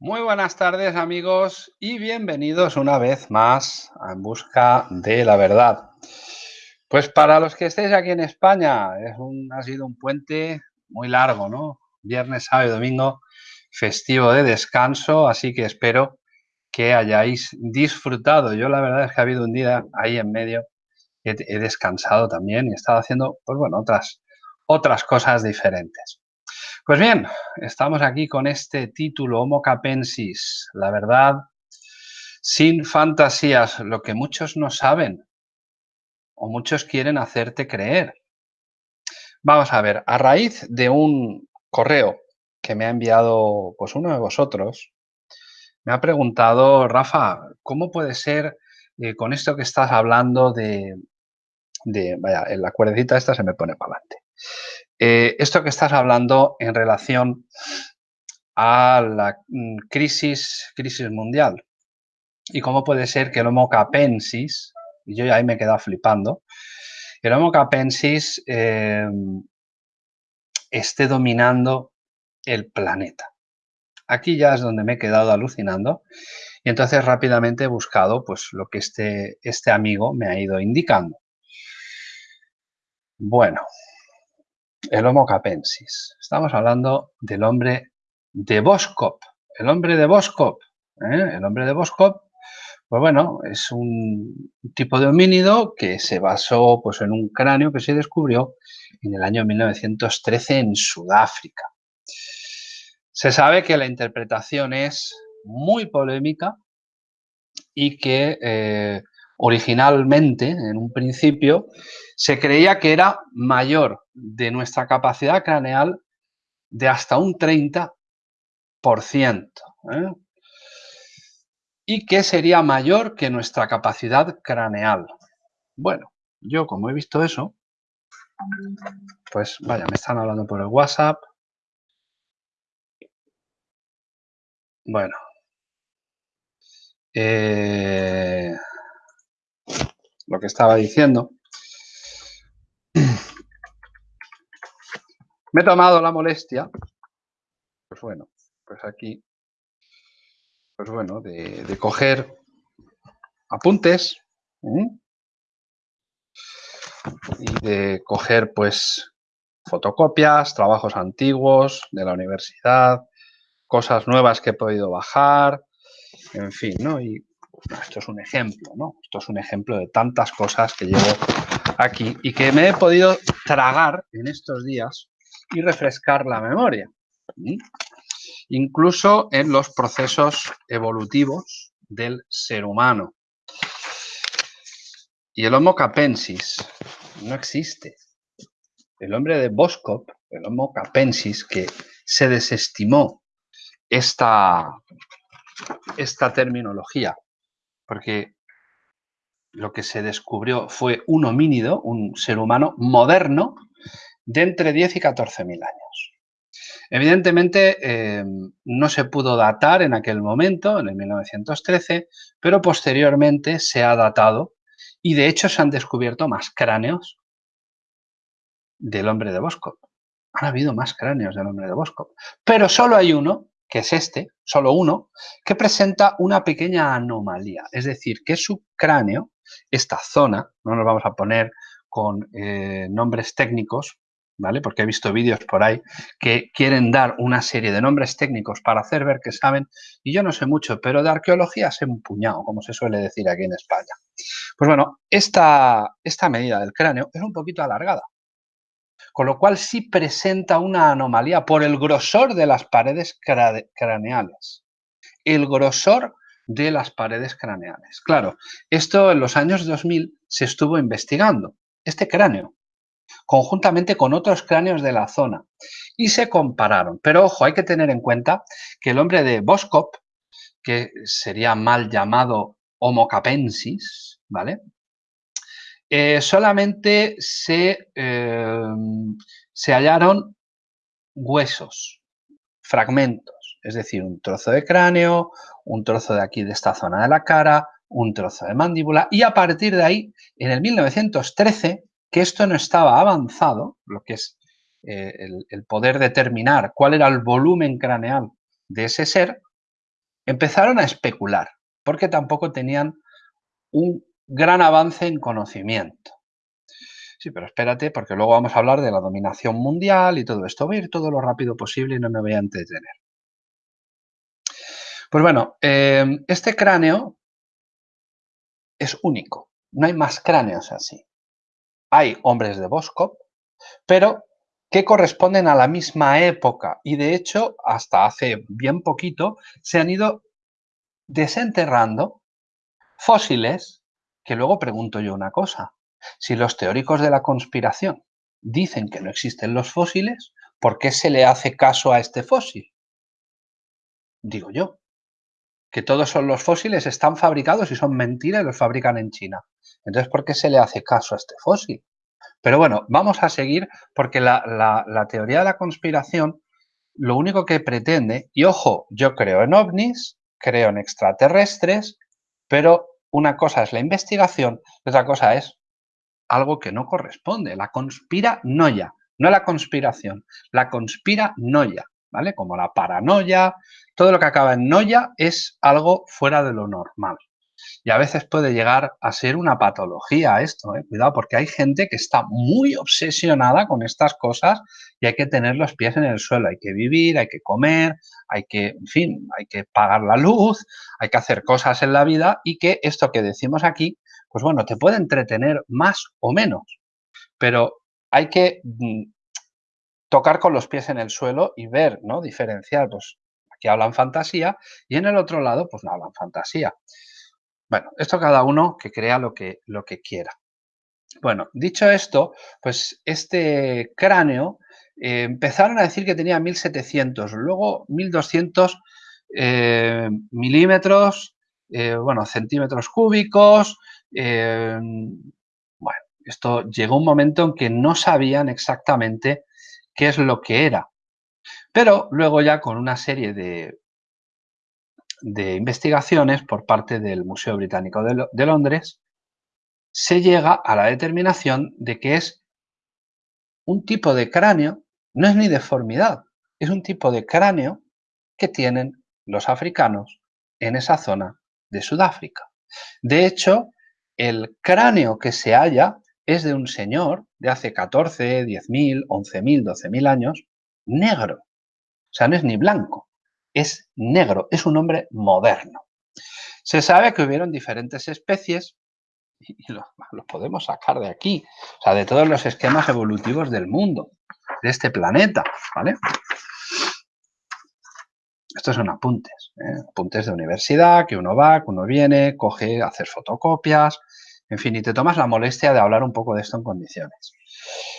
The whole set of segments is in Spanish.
Muy buenas tardes amigos y bienvenidos una vez más a En Busca de la Verdad. Pues para los que estéis aquí en España, es un, ha sido un puente muy largo, ¿no? Viernes, sábado y domingo, festivo de descanso, así que espero que hayáis disfrutado. Yo la verdad es que ha habido un día ahí en medio que he descansado también y he estado haciendo, pues bueno, otras, otras cosas diferentes. Pues bien, estamos aquí con este título, Homo Capensis, la verdad sin fantasías, lo que muchos no saben o muchos quieren hacerte creer. Vamos a ver, a raíz de un correo que me ha enviado pues uno de vosotros, me ha preguntado, Rafa, ¿cómo puede ser eh, con esto que estás hablando de, de, vaya, en la cuerdecita esta se me pone para adelante. Eh, esto que estás hablando en relación a la mm, crisis, crisis mundial y cómo puede ser que el Homo capensis, y yo ahí me he quedado flipando, el Homo capensis em, esté dominando el planeta. Aquí ya es donde me he quedado alucinando y entonces rápidamente he buscado pues, lo que este, este amigo me ha ido indicando. Bueno, el Homo capensis. Estamos hablando del hombre de Boskop. El hombre de Boskop. ¿eh? El hombre de Boskop, pues bueno, es un tipo de homínido que se basó pues, en un cráneo que se descubrió en el año 1913 en Sudáfrica. Se sabe que la interpretación es muy polémica y que eh, originalmente, en un principio, se creía que era mayor de nuestra capacidad craneal de hasta un 30%. ¿eh? Y que sería mayor que nuestra capacidad craneal. Bueno, yo como he visto eso, pues vaya, me están hablando por el WhatsApp. Bueno. Eh, lo que estaba diciendo. Me he tomado la molestia, pues bueno, pues aquí, pues bueno, de, coger apuntes y de coger pues fotocopias, trabajos antiguos de la universidad, cosas nuevas que he podido bajar, en fin, ¿no? Y esto es un ejemplo, ¿no? Esto es un ejemplo de tantas cosas que llevo aquí y que me he podido tragar en estos días y refrescar la memoria. Incluso en los procesos evolutivos del ser humano. Y el Homo capensis no existe. El hombre de Boskop, el Homo capensis, que se desestimó esta, esta terminología porque lo que se descubrió fue un homínido, un ser humano moderno, de entre 10 y 14 mil años. Evidentemente, eh, no se pudo datar en aquel momento, en el 1913, pero posteriormente se ha datado y de hecho se han descubierto más cráneos del hombre de Bosco. Han habido más cráneos del hombre de Bosco, pero solo hay uno que es este, solo uno, que presenta una pequeña anomalía. Es decir, que su cráneo, esta zona, no nos vamos a poner con eh, nombres técnicos, ¿vale? Porque he visto vídeos por ahí que quieren dar una serie de nombres técnicos para hacer ver que saben, y yo no sé mucho, pero de arqueología sé un puñado, como se suele decir aquí en España. Pues bueno, esta, esta medida del cráneo es un poquito alargada, con lo cual sí presenta una anomalía por el grosor de las paredes craneales. El grosor de las paredes craneales. Claro, esto en los años 2000 se estuvo investigando, este cráneo, conjuntamente con otros cráneos de la zona, y se compararon. Pero ojo, hay que tener en cuenta que el hombre de Boskop, que sería mal llamado Homo capensis, ¿vale? Eh, solamente se, em, se hallaron huesos, fragmentos, es decir, un trozo de cráneo, un trozo de aquí de esta zona de la cara, un trozo de mandíbula y a partir de ahí, en el 1913, que esto no estaba avanzado, lo que es eh, el, poder determinar cuál era el volumen craneal de ese ser, empezaron a especular, porque tampoco tenían un gran avance en conocimiento. Sí, pero espérate, porque luego vamos a hablar de la dominación mundial y todo esto. Voy a ir todo lo rápido posible y no me voy a entretener. Pues bueno, eh, este cráneo es único. No hay más cráneos así. Hay hombres de Boskop, pero que corresponden a la misma época y de hecho hasta hace bien poquito se han ido desenterrando fósiles que luego pregunto yo una cosa. Si los teóricos de la conspiración dicen que no existen los fósiles, ¿por qué se le hace caso a este fósil? Digo yo, que todos son los fósiles están fabricados y son mentiras y los fabrican en China. Entonces, ¿por qué se le hace caso a este fósil? Pero bueno, vamos a seguir porque la, la teoría de la conspiración lo único que pretende, y ojo, yo creo en ovnis, creo en extraterrestres, pero una cosa es la investigación otra cosa es algo que no corresponde, la conspiranoia, no la conspiración, la conspiranoia, ¿vale? Como la paranoia, todo lo que acaba en noia es algo fuera de lo normal. Y a veces puede llegar a ser una patología esto, ¿eh? cuidado, porque hay gente que está muy obsesionada con estas cosas y hay que tener los pies en el suelo, hay que vivir, hay que comer, hay que, en fin, hay que pagar la luz, hay que hacer cosas en la vida y que esto que decimos aquí, pues bueno, te puede entretener más o menos, pero hay que mm, tocar con los pies en el suelo y ver, ¿no? Diferenciar, pues aquí hablan fantasía y en el otro lado, pues no hablan fantasía. Bueno, esto cada uno que crea lo que, lo que quiera. Bueno, dicho esto, pues este cráneo eh, empezaron a decir que tenía 1700, luego 1200 eh, milímetros, eh, bueno, centímetros cúbicos. bueno, esto llegó un momento en que no sabían exactamente qué es lo que era. Pero luego ya con una serie de, de investigaciones por parte del Museo Británico de, Londres, se llega a la determinación de que es un tipo de cráneo, no es ni deformidad, es un tipo de cráneo que tienen los africanos en esa zona de Sudáfrica. De hecho, el cráneo que se halla es de un señor de hace 14, 10.000, 11.000, 12.000 años, negro. O sea, no es ni blanco, es negro, es un hombre moderno. Se sabe que hubieron diferentes especies y los lo podemos sacar de aquí, o sea, de todos los esquemas evolutivos del mundo, de este planeta, ¿vale? Estos son apuntes, ¿eh? apuntes de universidad, que uno va, que uno viene, coge, hacer fotocopias, en fin, y te tomas la molestia de hablar un poco de esto en condiciones.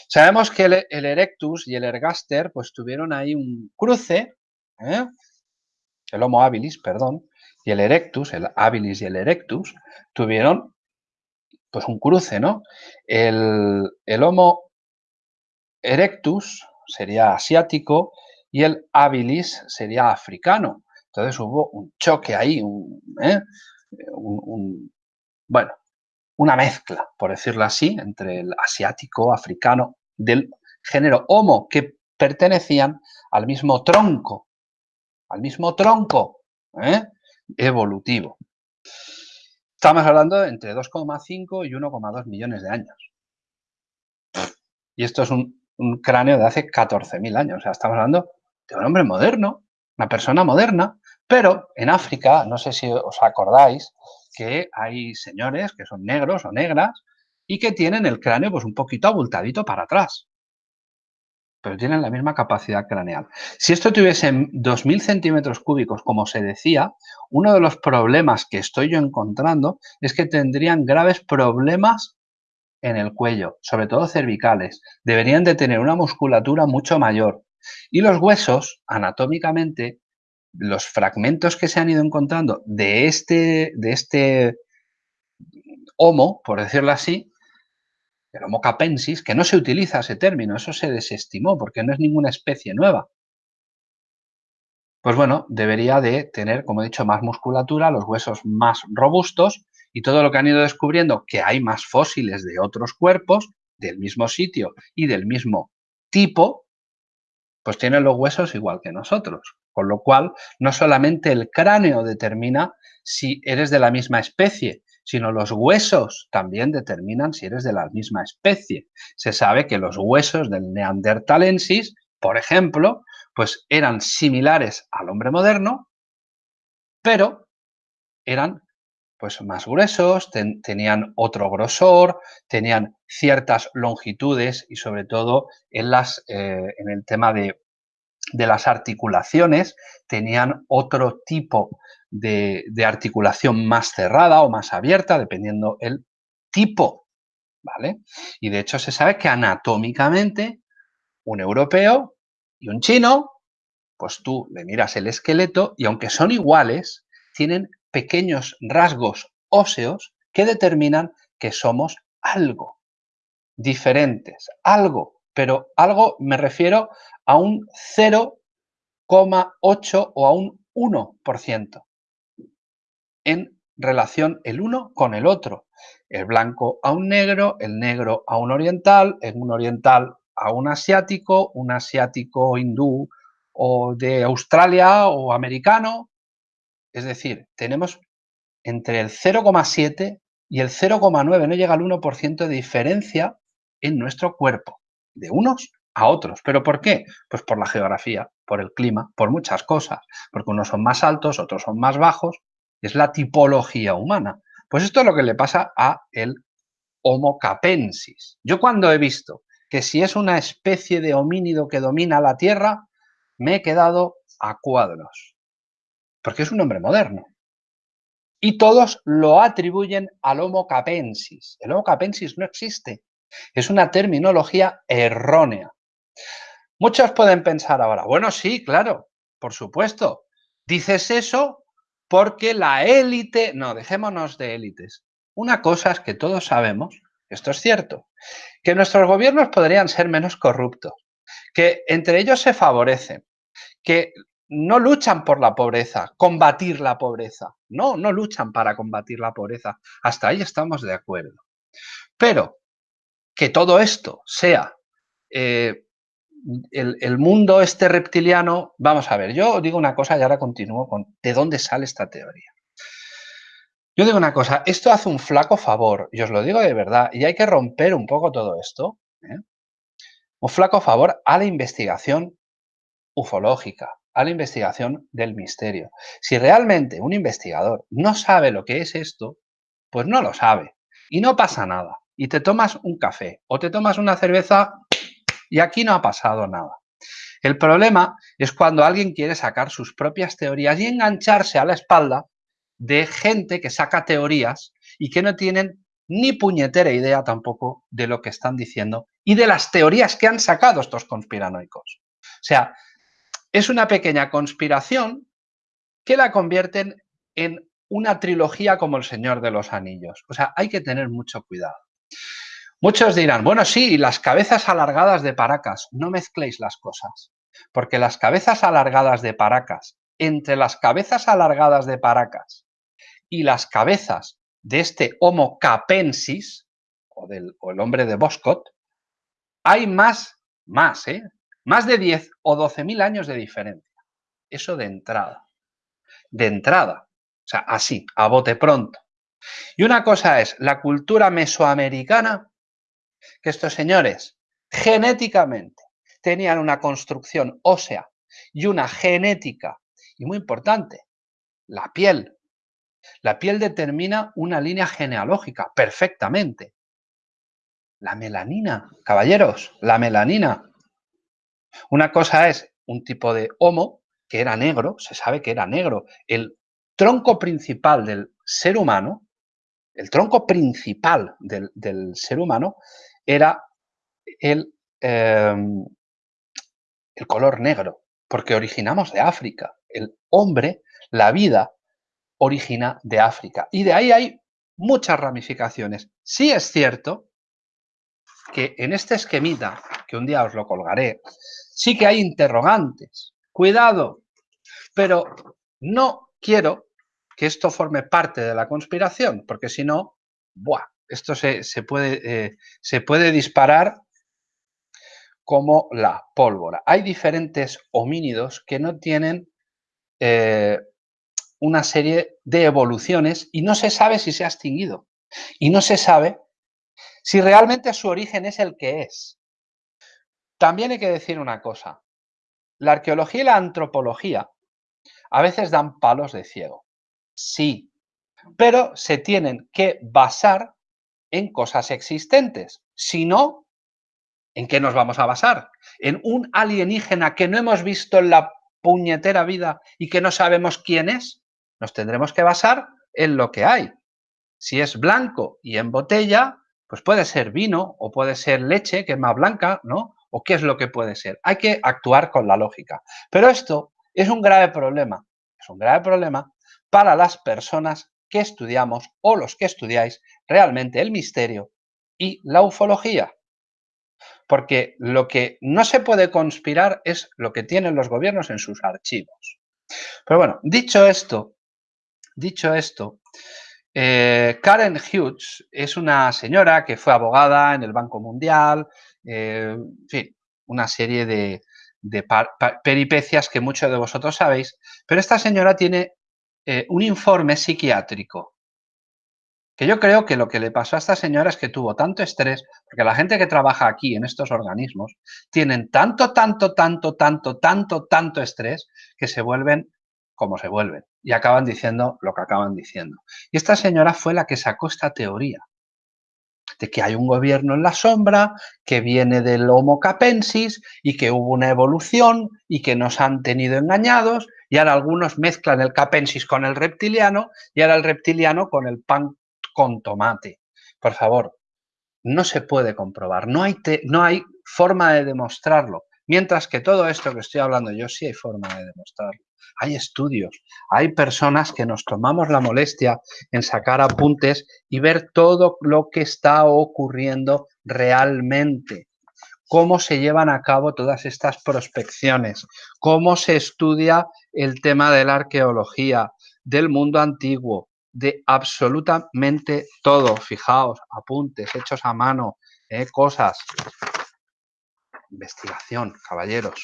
Sabemos que el, Erectus y el Ergaster pues tuvieron ahí un cruce, ¿eh? El Homo habilis, perdón, y el Erectus, el habilis y el Erectus, tuvieron pues un cruce, ¿no? El, Homo erectus sería asiático y el habilis sería africano. Entonces hubo un choque ahí, ¿eh? un, bueno, una mezcla, por decirlo así, entre el asiático, africano, del género Homo, que pertenecían al mismo tronco al mismo tronco ¿eh? evolutivo. Estamos hablando de entre 2,5 y 1,2 millones de años. Y esto es un, cráneo de hace 14.000 años. O sea, estamos hablando de un hombre moderno, una persona moderna, pero en África, no sé si os acordáis, que hay señores que son negros o negras y que tienen el cráneo pues un poquito abultadito para atrás pero tienen la misma capacidad craneal. Si esto tuviese 2.000 centímetros cúbicos, como se decía, uno de los problemas que estoy yo encontrando es que tendrían graves problemas en el cuello, sobre todo cervicales. Deberían de tener una musculatura mucho mayor. Y los huesos, anatómicamente, los fragmentos que se han ido encontrando de este, de este homo, por decirlo así, el Homo capensis, que no se utiliza ese término, eso se desestimó porque no es ninguna especie nueva. Pues bueno, debería de tener, como he dicho, más musculatura, los huesos más robustos y todo lo que han ido descubriendo, que hay más fósiles de otros cuerpos del mismo sitio y del mismo tipo, pues tienen los huesos igual que nosotros. Con lo cual, no solamente el cráneo determina si eres de la misma especie, sino los huesos también determinan si eres de la misma especie. Se sabe que los huesos del neandertalensis, por ejemplo, pues eran similares al hombre moderno, pero eran pues más gruesos, tenían otro grosor, tenían ciertas longitudes y sobre todo en, las, eh, en el tema de, de, las articulaciones tenían otro tipo de, articulación más cerrada o más abierta, dependiendo el tipo, ¿vale? Y de hecho se sabe que anatómicamente un europeo y un chino, pues tú le miras el esqueleto y aunque son iguales, tienen pequeños rasgos óseos que determinan que somos algo, diferentes, algo, pero algo me refiero a un 0,8 o a un 1% en relación el uno con el otro. El blanco a un negro, el negro a un oriental, en un oriental a un asiático, un asiático hindú o de Australia o americano, es decir, tenemos entre el 0,7 y el 0,9, no llega al 1% de diferencia en nuestro cuerpo, de unos a otros. ¿Pero por qué? Pues por la geografía, por el clima, por muchas cosas, porque unos son más altos, otros son más bajos, es la tipología humana. Pues esto es lo que le pasa a el Homo capensis. Yo cuando he visto que si es una especie de homínido que domina la Tierra, me he quedado a cuadros porque es un nombre moderno. Y todos lo atribuyen al Homo capensis. El Homo capensis no existe. Es una terminología errónea. Muchos pueden pensar ahora, bueno, sí, claro, por supuesto. Dices eso porque la élite... No, dejémonos de élites. Una cosa es que todos sabemos, esto es cierto, que nuestros gobiernos podrían ser menos corruptos, que entre ellos se favorecen, que no luchan por la pobreza, combatir la pobreza. No, no luchan para combatir la pobreza. Hasta ahí estamos de acuerdo. Pero que todo esto sea eh, el, mundo este reptiliano, vamos a ver, yo digo una cosa y ahora continúo con de dónde sale esta teoría. Yo digo una cosa, esto hace un flaco favor, y os lo digo de verdad, y hay que romper un poco todo esto, ¿eh? un flaco favor a la investigación ufológica, a la investigación del misterio. Si realmente un investigador no sabe lo que es esto, pues no lo sabe. Y no pasa nada. Y te tomas un café o te tomas una cerveza y aquí no ha pasado nada. El problema es cuando alguien quiere sacar sus propias teorías y engancharse a la espalda de gente que saca teorías y que no tienen ni puñetera idea tampoco de lo que están diciendo y de las teorías que han sacado estos conspiranoicos. O sea, es una pequeña conspiración que la convierten en una trilogía como El Señor de los Anillos. O sea, hay que tener mucho cuidado. Muchos dirán, bueno, sí, las cabezas alargadas de Paracas, no mezcléis las cosas, porque las cabezas alargadas de Paracas, entre las cabezas alargadas de Paracas y las cabezas de este Homo capensis, o, del, o el hombre de Boscott, hay más, más, ¿eh? Más de 10 o 12 mil años de diferencia. Eso de entrada. De entrada. O sea, así, a bote pronto. Y una cosa es la cultura mesoamericana, que estos señores genéticamente tenían una construcción ósea y una genética, y muy importante, la piel. La piel determina una línea genealógica perfectamente. La melanina, caballeros, la melanina una cosa es un tipo de homo que era negro, se sabe que era negro. El tronco principal del ser humano, el tronco principal del, ser humano era el, em, el color negro, porque originamos de África. El hombre, la vida, origina de África. Y de ahí hay muchas ramificaciones. Sí es cierto que en este esquemita, que un día os lo colgaré, sí que hay interrogantes. Cuidado, pero no quiero que esto forme parte de la conspiración, porque si no, ¡buah! esto se, puede, eh, puede disparar como la pólvora. Hay diferentes homínidos que no tienen eh, una serie de evoluciones y no se sabe si se ha extinguido. Y no se sabe si realmente su origen es el que es. También hay que decir una cosa. La arqueología y la antropología a veces dan palos de ciego. Sí, pero se tienen que basar en cosas existentes. Si no, ¿en qué nos vamos a basar? ¿En un alienígena que no hemos visto en la puñetera vida y que no sabemos quién es? Nos tendremos que basar en lo que hay. Si es blanco y en botella, pues puede ser vino o puede ser leche, que es más blanca, ¿no? ¿O qué es lo que puede ser? Hay que actuar con la lógica. Pero esto es un grave problema. Es un grave problema para las personas que estudiamos o los que estudiáis realmente el misterio y la ufología. Porque lo que no se puede conspirar es lo que tienen los gobiernos en sus archivos. Pero bueno, dicho esto, dicho esto, eh, Karen Hughes es una señora que fue abogada en el Banco Mundial, eh, en fin, una serie de, peripecias que muchos de vosotros sabéis, pero esta señora tiene eh, un informe psiquiátrico que yo creo que lo que le pasó a esta señora es que tuvo tanto estrés, porque la gente que trabaja aquí en estos organismos tienen tanto, tanto, tanto, tanto, tanto, tanto estrés que se vuelven como se vuelven y acaban diciendo lo que acaban diciendo. Y esta señora fue la que sacó esta teoría de que hay un gobierno en la sombra, que viene del Homo capensis y que hubo una evolución y que nos han tenido engañados y ahora algunos mezclan el capensis con el reptiliano y ahora el reptiliano con el pan con tomate. Por favor, no se puede comprobar, no hay, no hay forma de demostrarlo. Mientras que todo esto que estoy hablando yo sí hay forma de demostrarlo. Hay estudios, hay personas que nos tomamos la molestia en sacar apuntes y ver todo lo que está ocurriendo realmente. Cómo se llevan a cabo todas estas prospecciones, cómo se estudia el tema de la arqueología, del mundo antiguo, de absolutamente todo. Fijaos, apuntes, hechos a mano, eh, cosas. Investigación, caballeros.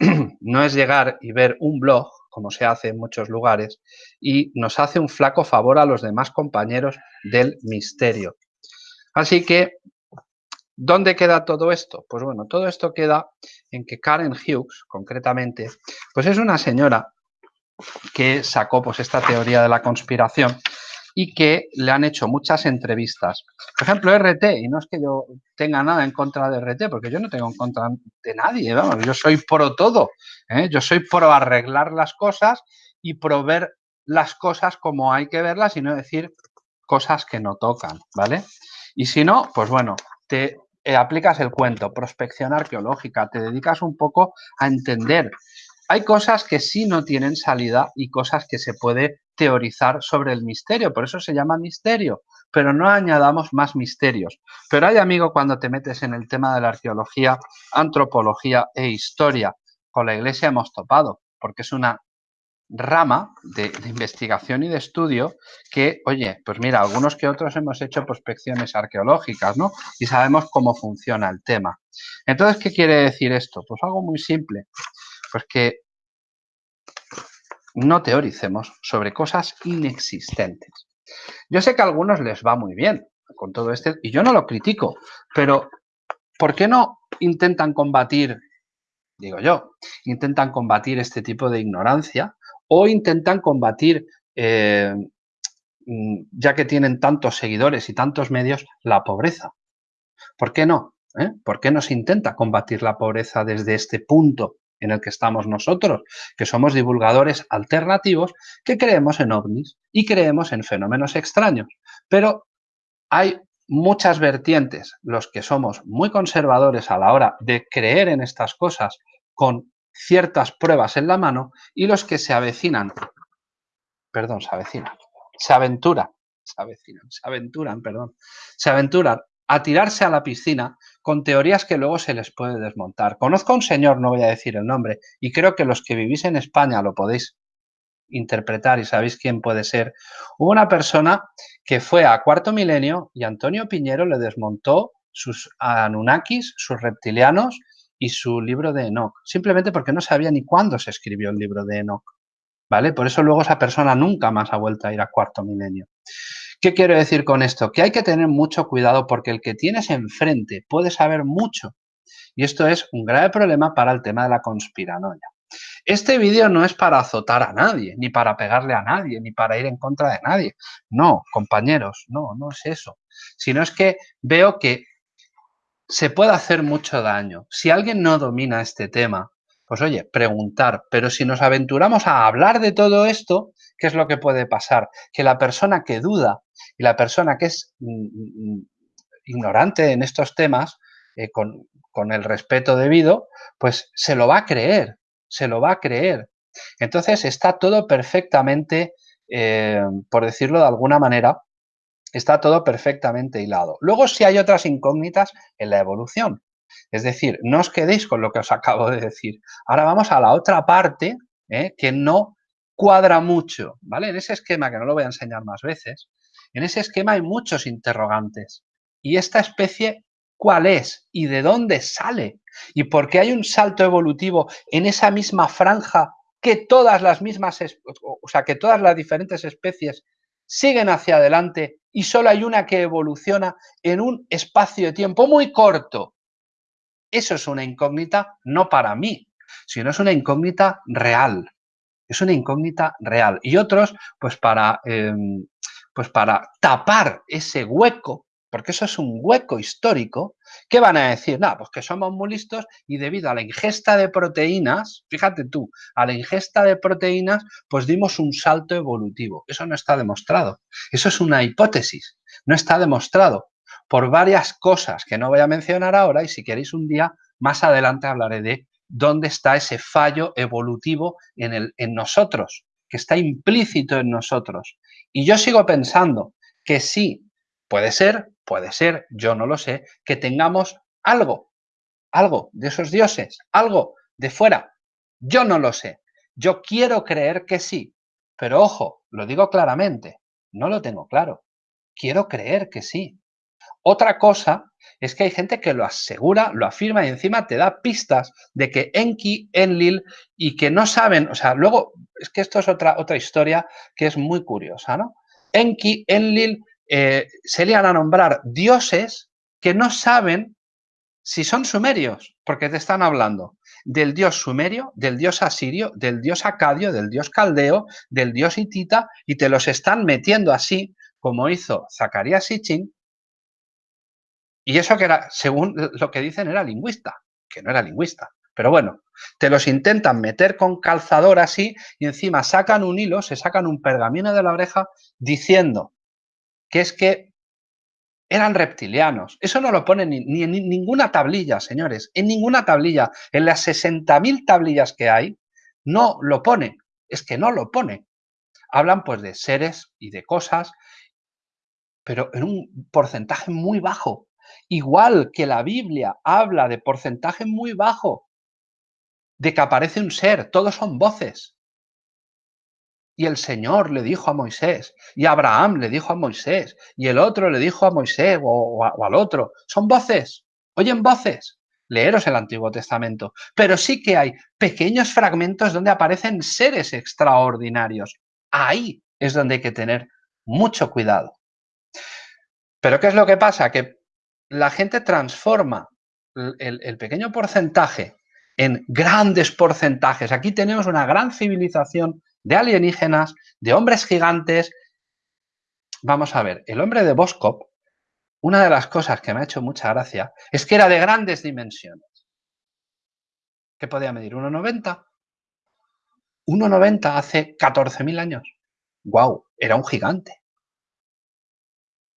no es llegar y ver un blog, como se hace en muchos lugares, y nos hace un flaco favor a los demás compañeros del misterio. Así que, ¿dónde queda todo esto? Pues bueno, todo esto queda en que Karen Hughes, concretamente, pues es una señora que sacó pues esta teoría de la conspiración y que le han hecho muchas entrevistas. Por ejemplo, RT, y no es que yo tenga nada en contra de RT, porque yo no tengo en contra de nadie, vamos, yo soy pro todo, ¿eh? yo soy pro arreglar las cosas y pro ver las cosas como hay que verlas y no decir cosas que no tocan, ¿vale? Y si no, pues bueno, te eh, aplicas el cuento, prospección arqueológica, te dedicas un poco a entender hay cosas que sí no tienen salida y cosas que se puede teorizar sobre el misterio, por eso se llama misterio, pero no añadamos más misterios. Pero hay, amigo, cuando te metes en el tema de la arqueología, antropología e historia, con la iglesia hemos topado, porque es una rama de, investigación y de estudio que, oye, pues mira, algunos que otros hemos hecho prospecciones arqueológicas, ¿no? Y sabemos cómo funciona el tema. Entonces, ¿qué quiere decir esto? Pues algo muy simple. Pues que no teoricemos sobre cosas inexistentes. Yo sé que a algunos les va muy bien con todo este, y yo no lo critico, pero ¿por qué no intentan combatir, digo yo, intentan combatir este tipo de ignorancia o intentan combatir, eh, mm, ya que tienen tantos seguidores y tantos medios, la pobreza? ¿Por qué no? ¿Eh? ¿Por qué no se intenta combatir la pobreza desde este punto en el que estamos nosotros, que somos divulgadores alternativos que creemos en ovnis y creemos en fenómenos extraños. Pero hay muchas vertientes, los que somos muy conservadores a la hora de creer en estas cosas con ciertas pruebas en la mano y los que se avecinan, perdón, se avecinan, se aventuran, se avecinan, se aventuran, perdón, se aventuran a tirarse a la piscina con teorías que luego se les puede desmontar. Conozco a un señor, no voy a decir el nombre, y creo que los que vivís en España lo podéis interpretar y sabéis quién puede ser. Hubo una persona que fue a cuarto milenio y Antonio Piñero le desmontó sus Anunnakis, sus reptilianos y su libro de Enoch, simplemente porque no sabía ni cuándo se escribió el libro de Enoch. ¿vale? Por eso luego esa persona nunca más ha vuelto a ir a cuarto milenio. ¿Qué quiero decir con esto? Que hay que tener mucho cuidado porque el que tienes enfrente puede saber mucho. Y esto es un grave problema para el tema de la conspiranoia. Este vídeo no es para azotar a nadie, ni para pegarle a nadie, ni para ir en contra de nadie. No, compañeros, no, no es eso. Sino es que veo que se puede hacer mucho daño. Si alguien no domina este tema, pues oye, preguntar. Pero si nos aventuramos a hablar de todo esto, ¿qué es lo que puede pasar? Que la persona que duda y la persona que es mm, mm, mm, ignorante en estos temas, eh, con, con el respeto debido, pues se lo va a creer, se lo va a creer. Entonces está todo perfectamente, eh, por decirlo de alguna manera, está todo perfectamente hilado. Luego si hay otras incógnitas en la evolución. Es decir, no os quedéis con lo que os acabo de decir. Ahora vamos a la otra parte ¿eh? que no cuadra mucho, ¿vale? En ese esquema, que no lo voy a enseñar más veces, en ese esquema hay muchos interrogantes. ¿Y esta especie cuál es? ¿Y de dónde sale? ¿Y por qué hay un salto evolutivo en esa misma franja que todas las mismas, o sea, que todas las diferentes especies siguen hacia adelante y solo hay una que evoluciona en un espacio de tiempo muy corto? Eso es una incógnita no para mí, sino es una incógnita real. Es una incógnita real. Y otros, pues para, em, pues para tapar ese hueco, porque eso es un hueco histórico, ¿qué van a decir? No, pues que somos muy listos y debido a la ingesta de proteínas, fíjate tú, a la ingesta de proteínas, pues dimos un salto evolutivo. Eso no está demostrado. Eso es una hipótesis. No está demostrado por varias cosas que no voy a mencionar ahora y si queréis un día más adelante hablaré de dónde está ese fallo evolutivo en, en nosotros, que está implícito en nosotros. Y yo sigo pensando que sí, puede ser, puede ser, yo no lo sé, que tengamos algo, algo de esos dioses, algo de fuera. Yo no lo sé. Yo quiero creer que sí, pero ojo, lo digo claramente, no lo tengo claro. Quiero creer que sí. Otra cosa es que hay gente que lo asegura, lo afirma y encima te da pistas de que Enki, Enlil y que no saben, o sea, luego es que esto es otra, otra historia que es muy curiosa, ¿no? Enki, Enlil eh, se le a nombrar dioses que no saben si son sumerios, porque te están hablando del dios sumerio, del dios asirio, del dios acadio, del dios caldeo, del dios hitita, y te los están metiendo así, como hizo Zacarías Sitchin, y eso que era, según lo que dicen, era lingüista, que no era lingüista. Pero bueno, te los intentan meter con calzador así y encima sacan un hilo, se sacan un pergamino de la oreja diciendo que es que eran reptilianos. Eso no lo ponen ni, en ninguna tablilla, señores, en ninguna tablilla. En las 60.000 tablillas que hay, no lo pone. Es que no lo pone. Hablan pues de seres y de cosas, pero en un porcentaje muy bajo. Igual que la Biblia habla de porcentaje muy bajo de que aparece un ser, todos son voces. Y el Señor le dijo a Moisés, y Abraham le dijo a Moisés, y el otro le dijo a Moisés o, al otro. Son voces, oyen voces. Leeros el Antiguo Testamento. Pero sí que hay pequeños fragmentos donde aparecen seres extraordinarios. Ahí es donde hay que tener mucho cuidado. Pero ¿qué es lo que pasa? Que la gente transforma el, pequeño porcentaje en grandes porcentajes. Aquí tenemos una gran civilización de alienígenas, de hombres gigantes. Vamos a ver, el hombre de Boskop, una de las cosas que me ha hecho mucha gracia es que era de grandes dimensiones. ¿Qué podía medir? ¿1,90? 1,90 hace 14.000 años. ¡Guau! Era un gigante.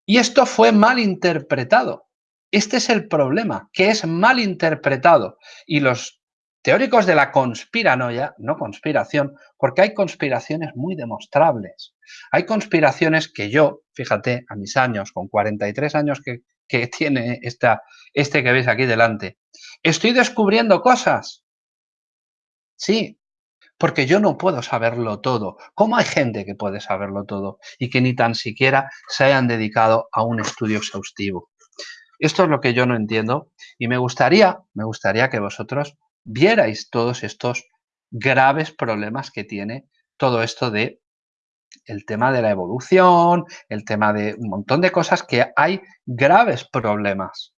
Y esto fue mal interpretado. Este es el problema, que es mal interpretado. Y los teóricos de la conspiranoia, no conspiración, porque hay conspiraciones muy demostrables. Hay conspiraciones que yo, fíjate, a mis años, con 43 años que, tiene esta, este que veis aquí delante, estoy descubriendo cosas. Sí, porque yo no puedo saberlo todo. ¿Cómo hay gente que puede saberlo todo y que ni tan siquiera se hayan dedicado a un estudio exhaustivo? Esto es lo que yo no entiendo y me gustaría, me gustaría que vosotros vierais todos estos graves problemas que tiene todo esto de el tema de la evolución, el tema de un montón de cosas que hay graves problemas.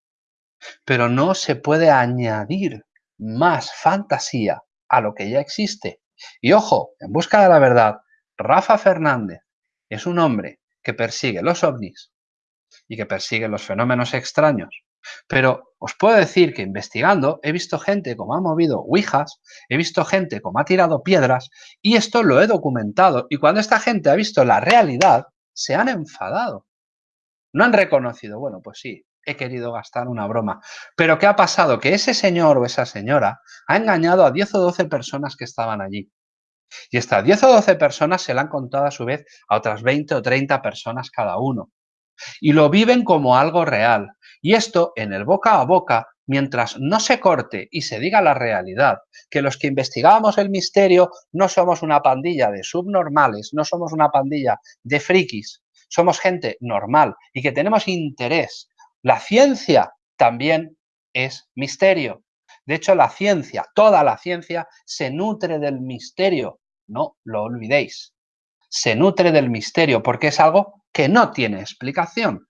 Pero no se puede añadir más fantasía a lo que ya existe. Y ojo, en busca de la verdad, Rafa Fernández es un hombre que persigue los ovnis y que persigue los fenómenos extraños. Pero os puedo decir que investigando he visto gente como ha movido ouijas, he visto gente como ha tirado piedras y esto lo he documentado. Y cuando esta gente ha visto la realidad, se han enfadado. No han reconocido, bueno, pues sí, he querido gastar una broma. Pero ¿qué ha pasado? Que ese señor o esa señora ha engañado a 10 o 12 personas que estaban allí. Y estas 10 o 12 personas se la han contado a su vez a otras 20 o 30 personas cada uno. Y lo viven como algo real. Y esto en el boca a boca, mientras no se corte y se diga la realidad, que los que investigamos el misterio no somos una pandilla de subnormales, no somos una pandilla de frikis, somos gente normal y que tenemos interés. La ciencia también es misterio. De hecho, la ciencia, toda la ciencia, se nutre del misterio. No lo olvidéis. Se nutre del misterio porque es algo que no tiene explicación.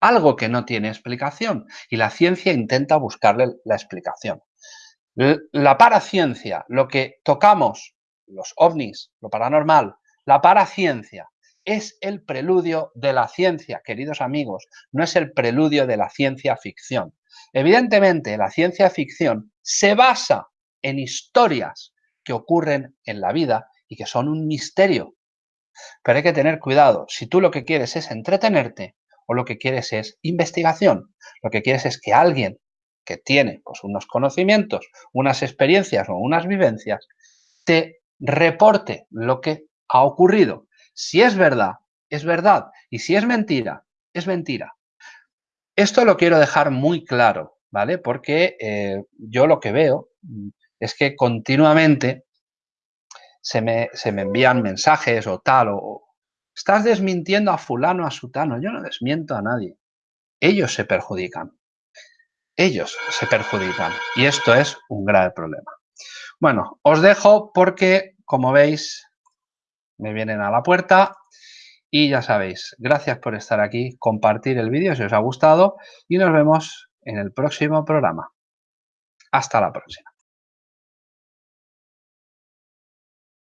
Algo que no tiene explicación. Y la ciencia intenta buscarle la explicación. La paraciencia, lo que tocamos, los ovnis, lo paranormal, la paraciencia, es el preludio de la ciencia, queridos amigos, no es el preludio de la ciencia ficción. Evidentemente, la ciencia ficción se basa en historias que ocurren en la vida y que son un misterio. Pero hay que tener cuidado. Si tú lo que quieres es entretenerte o lo que quieres es investigación, lo que quieres es que alguien que tiene pues, unos conocimientos, unas experiencias o unas vivencias, te reporte lo que ha ocurrido. Si es verdad, es verdad. Y si es mentira, es mentira. Esto lo quiero dejar muy claro, ¿vale? Porque eh, yo lo que veo mm, es que continuamente se me, se me envían mensajes o tal, o estás desmintiendo a fulano, a sutano. Yo no desmiento a nadie. Ellos se perjudican. Ellos se perjudican. Y esto es un grave problema. Bueno, os dejo porque, como veis, me vienen a la puerta y ya sabéis, gracias por estar aquí, compartir el vídeo si os ha gustado y nos vemos en el próximo programa. Hasta la próxima.